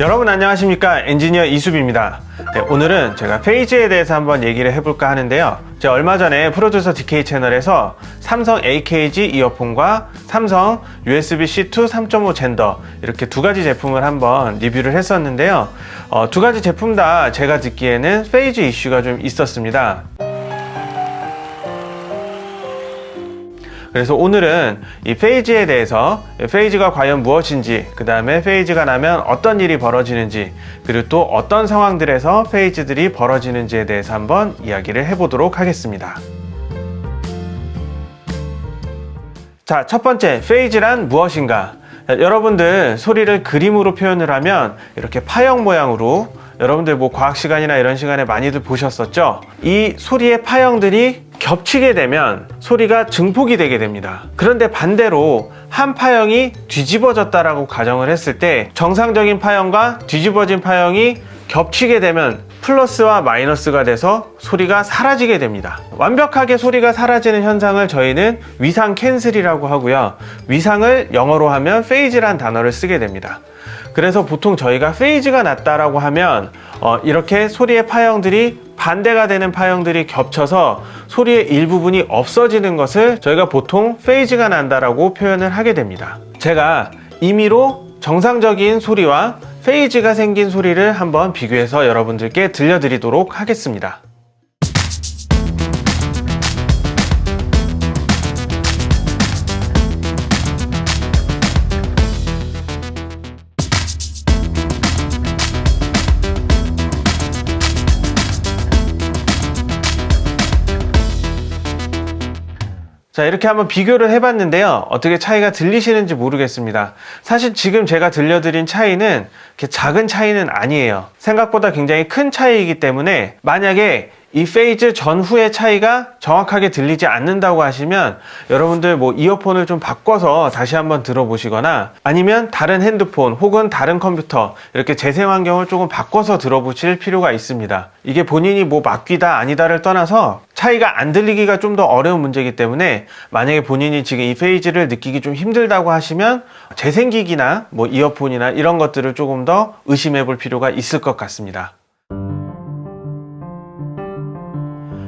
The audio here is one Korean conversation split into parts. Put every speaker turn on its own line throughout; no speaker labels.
여러분 안녕하십니까? 엔지니어 이수빈입니다. 네, 오늘은 제가 phase에 대해서 한번 얘기를 해볼까 하는데요. 제가 얼마 전에 프로듀서 DK 채널에서 삼성 AKG 이어폰과 삼성 USB-C 2 3.5 젠더 이렇게 두 가지 제품을 한번 리뷰를 했었는데요. 어, 두 가지 제품 다 제가 듣기에는 phase 이슈가 좀 있었습니다 그래서 오늘은 이 phase에 대해서 phase가 과연 무엇인지 그 다음에 phase가 나면 어떤 일이 벌어지는지 그리고 또 어떤 상황들에서 phase들이 벌어지는지에 대해서 한번 이야기를 해보도록 하겠습니다. 자 첫 번째 phase란 무엇인가? 자, 여러분들 소리를 그림으로 표현을 하면 이렇게 파형 모양으로 여러분들 뭐 과학 시간이나 이런 시간에 많이들 보셨었죠? 이 소리의 파형들이 겹치게 되면 소리가 증폭이 되게 됩니다. 그런데 반대로 한 파형이 뒤집어졌다라고 가정을 했을 때 정상적인 파형과 뒤집어진 파형이 겹치게 되면 플러스와 마이너스가 돼서 소리가 사라지게 됩니다. 완벽하게 소리가 사라지는 현상을 저희는 위상 cancel이라고 하고요. 위상을 영어로 하면 phase란 단어를 쓰게 됩니다. 그래서 보통 저희가 phase가 났다라고 하면 어, 이렇게 소리의 파형들이 반대가 되는 파형들이 겹쳐서 소리의 일부분이 없어지는 것을 저희가 보통 phase가 난다라고 표현을 하게 됩니다. 제가 임의로 정상적인 소리와 페이지가 생긴 소리를 한번 비교해서 여러분들께 들려드리도록 하겠습니다 자 이렇게 한번 비교를 해봤는데요. 어떻게 차이가 들리시는지 모르겠습니다. 사실 지금 제가 들려드린 차이는 작은 차이는 아니에요. 생각보다 굉장히 큰 차이이기 때문에 만약에 이 phase 전후의 차이가 정확하게 들리지 않는다고 하시면 여러분들 뭐 이어폰을 좀 바꿔서 다시 한번 들어보시거나 아니면 다른 핸드폰 혹은 다른 컴퓨터 이렇게 재생 환경을 조금 바꿔서 들어보실 필요가 있습니다. 이게 본인이 뭐 막귀다 아니다를 떠나서 차이가 안 들리기가 좀 더 어려운 문제이기 때문에 만약에 본인이 지금 이 phase를 느끼기 좀 힘들다고 하시면 재생기기나 뭐 이어폰이나 이런 것들을 조금 더 의심해 볼 필요가 있을 것 같습니다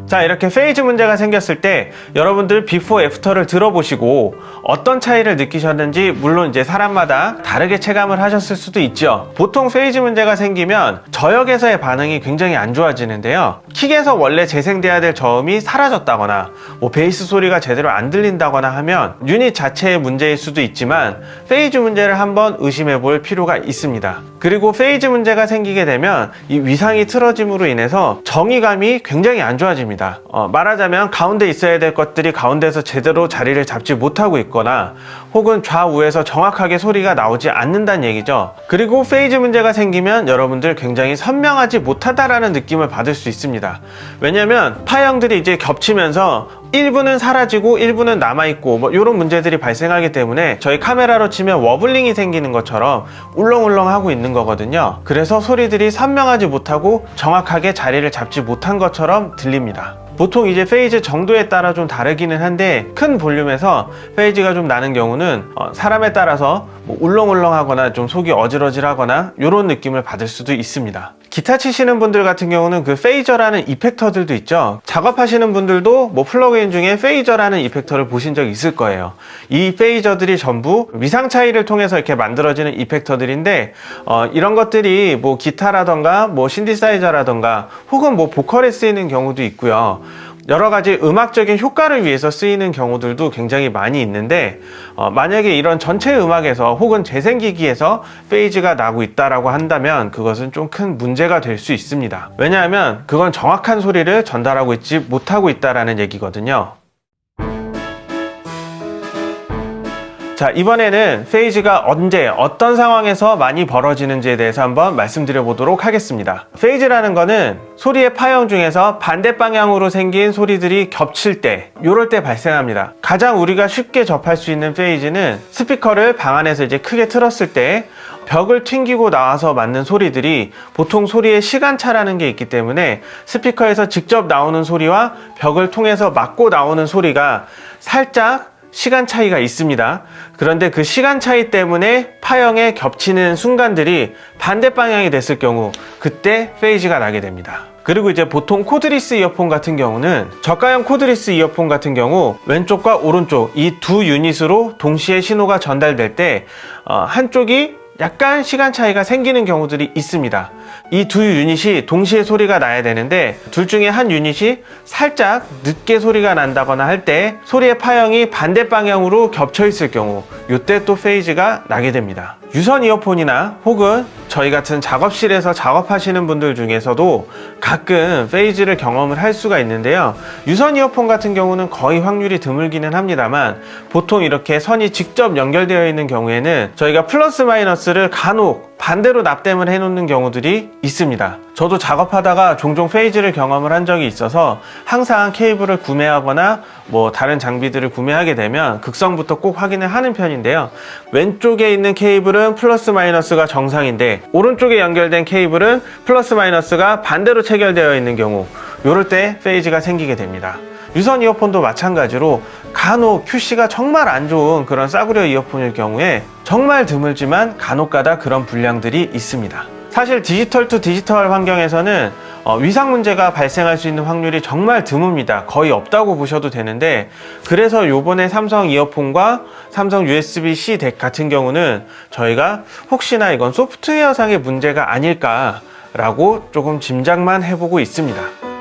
자 이렇게 phase 문제가 생겼을 때 여러분들 before after를 들어보시고 어떤 차이를 느끼셨는지 물론 이제 사람마다 다르게 체감을 하셨을 수도 있죠. 보통 phase 문제가 생기면 저역에서의 반응이 굉장히 안 좋아지는데요. 킥에서 원래 재생돼야 될 저음이 사라졌다거나 뭐 베이스 소리가 제대로 안 들린다거나 하면 유닛 자체의 문제일 수도 있지만 phase 문제를 한번 의심해 볼 필요가 있습니다. 그리고 phase 문제가 생기게 되면 이 위상이 틀어짐으로 인해서 정위감이 굉장히 안 좋아집니다 어, 말하자면 가운데 있어야 될 것들이 가운데서 제대로 자리를 잡지 못하고 있거나 혹은 좌우에서 정확하게 소리가 나오지 않는다는 얘기죠. 그리고 phase 문제가 생기면 여러분들 굉장히 선명하지 못하다라는 느낌을 받을 수 있습니다. 왜냐면 파형들이 이제 겹치면서 일부는 사라지고 일부는 남아있고 뭐 이런 문제들이 발생하기 때문에 저희 카메라로 치면 wobbling이 생기는 것처럼 울렁울렁 하고 있는 거거든요. 그래서 소리들이 선명하지 못하고 정확하게 자리를 잡지 못한 것처럼 들립니다. 보통 이제 phase 정도에 따라 좀 다르기는 한데 큰 볼륨에서 phase가 좀 나는 경우는 어, 사람에 따라서 뭐 울렁울렁하거나 좀 속이 어질어질하거나 이런 느낌을 받을 수도 있습니다. 기타 치시는 분들 같은 경우는 그 phaser라는 effector들도 있죠. 작업하시는 분들도 뭐 플러그인 중에 phaser라는 effector를 보신 적 있을 거예요. 이 페이저들이 전부 위상 차이를 통해서 이렇게 만들어지는 이펙터들인데 어, 이런 것들이 뭐 기타라던가 뭐 신디사이저라던가 혹은 뭐 보컬에 쓰이는 경우도 있고요 여러 가지 음악적인 효과를 위해서 쓰이는 경우들도 굉장히 많이 있는데 어, 만약에 이런 전체 음악에서 혹은 재생기기에서 페이지가 나고 있다라고 한다면 그것은 좀 큰 문제가 될 수 있습니다. 왜냐하면 그건 정확한 소리를 전달하고 있지 못하고 있다라는 얘기거든요 자 이번에는 phase가 언제 어떤 상황에서 많이 벌어지는지에 대해서 한번 말씀드려 보도록 하겠습니다. phase라는 거는 소리의 파형 중에서 반대 방향으로 생긴 소리들이 겹칠 때 이럴 때 발생합니다. 가장 우리가 쉽게 접할 수 있는 phase는 스피커를 방 안에서 이제 크게 틀었을 때 벽을 튕기고 나와서 맞는 소리들이 보통 소리의 시간차라는 게 있기 때문에 스피커에서 직접 나오는 소리와 벽을 통해서 맞고 나오는 소리가 살짝 시간 차이가 있습니다. 그런데 그 시간 차이 때문에 파형이 겹치는 순간들이 반대 방향이 됐을 경우 그때 phase가 나게 됩니다. 그리고 이제 보통 cordless 이어폰 같은 경우는 저가형 cordless 이어폰 같은 경우 왼쪽과 오른쪽 이 두 유닛으로 동시에 신호가 전달될 때 어, 한쪽이 약간 시간 차이가 생기는 경우들이 있습니다. 이 두 유닛이 동시에 소리가 나야 되는데 둘 중에 한 유닛이 살짝 늦게 소리가 난다거나 할 때 소리의 파형이 반대 방향으로 겹쳐 있을 경우 이때 또 페이지가 나게 됩니다. 유선 이어폰이나 혹은 저희 같은 작업실에서 작업하시는 분들 중에서도 가끔 페이지를 경험을 할 수가 있는데요. 유선 이어폰 같은 경우는 거의 확률이 드물기는 합니다만 보통 이렇게 선이 직접 연결되어 있는 경우에는 저희가 플러스 마이너스를 간혹 반대로 납땜을 해놓는 경우들이 있습니다. 저도 작업하다가 종종 페이지를 경험을 한 적이 있어서 항상 케이블을 구매하거나 뭐 다른 장비들을 구매하게 되면 극성부터 꼭 확인을 하는 편인데요. 왼쪽에 있는 케이블은 플러스 마이너스가 정상인데 오른쪽에 연결된 케이블은 플러스 마이너스가 반대로 체결되어 있는 경우 이럴 때 phase가 생기게 됩니다. 유선 이어폰도 마찬가지로 간혹 QC가 정말 안 좋은 그런 싸구려 이어폰일 경우에 정말 드물지만 간혹가다 그런 불량들이 있습니다. 사실 디지털 to 디지털 환경에서는 어, 위상 문제가 발생할 수 있는 확률이 정말 드뭅니다. 거의 없다고 보셔도 되는데 그래서 요번에 삼성 이어폰과 삼성 USB-C DAC 같은 경우는 저희가 혹시나 이건 소프트웨어상의 문제가 아닐까 라고 조금 짐작만 해보고 있습니다.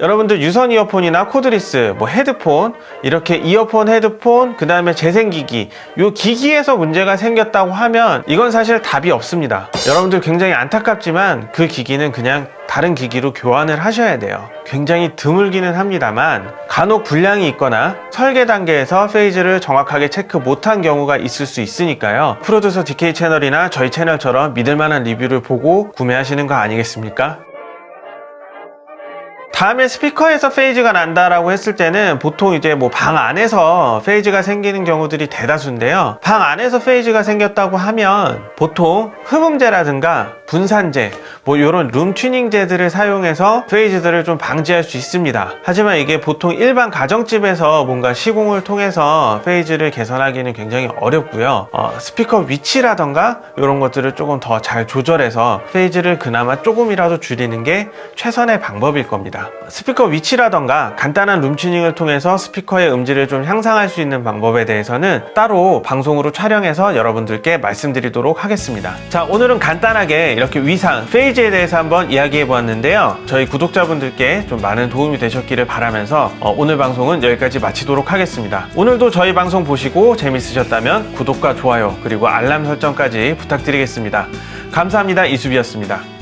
여러분들 유선 이어폰이나 cordless, 뭐 헤드폰 이렇게 이어폰, 헤드폰, 그 다음에 재생기기 요 기기에서 문제가 생겼다고 하면 이건 사실 답이 없습니다. 여러분들 굉장히 안타깝지만 그 기기는 그냥 다른 기기로 교환을 하셔야 돼요. 굉장히 드물기는 합니다만 간혹 불량이 있거나 설계 단계에서 phase를 정확하게 체크 못한 경우가 있을 수 있으니까요. 프로듀서 DK 채널이나 저희 채널처럼 믿을만한 리뷰를 보고 구매하시는 거 아니겠습니까? 다음에 스피커에서 phase가 난다라고 했을 때는 보통 이제 뭐 방 안에서 phase가 생기는 경우들이 대다수인데요. 방 안에서 phase가 생겼다고 하면 보통 흡음재라든가 분산재, 뭐 이런 룸 튜닝재들을 사용해서 phase들을 좀 방지할 수 있습니다. 하지만 이게 보통 일반 가정집에서 뭔가 시공을 통해서 phase를 개선하기는 굉장히 어렵고요. 어, 스피커 위치라던가 이런 것들을 조금 더 잘 조절해서 phase를 그나마 조금이라도 줄이는 게 최선의 방법일 겁니다. 스피커 위치라던가 간단한 룸 튜닝을 통해서 스피커의 음질을 좀 향상할 수 있는 방법에 대해서는 따로 방송으로 촬영해서 여러분들께 말씀드리도록 하겠습니다. 자, 오늘은 간단하게 이렇게 위상, 페이지에 대해서 한번 이야기해 보았는데요. 저희 구독자분들께 좀 많은 도움이 되셨기를 바라면서 어, 오늘 방송은 여기까지 마치도록 하겠습니다. 오늘도 저희 방송 보시고 재밌으셨다면 구독과 좋아요 그리고 알람 설정까지 부탁드리겠습니다. 감사합니다. 이수비였습니다.